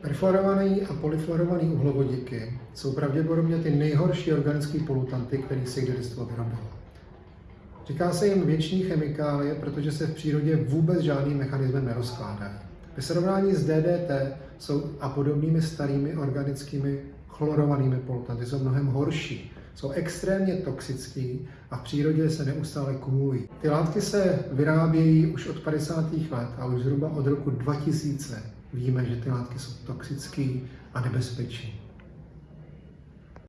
Perfluorovaný a polyfluorovaný uhlovodiky jsou pravděpodobně ty nejhorší organické polutanty, které se kdy lidstvo vyrobilo. Říká se jim věční chemikálie, protože se v přírodě vůbec žádným mechanismem nerozkládají. Ve srovnání s DDT jsou a podobnými starými organickými chlorovanými polutanty jsou mnohem horší. Jsou extrémně toxický a v přírodě se neustále kumulují. Ty látky se vyrábějí už od 50. let a už zhruba od roku 2000 víme, že ty látky jsou toxické a nebezpečné.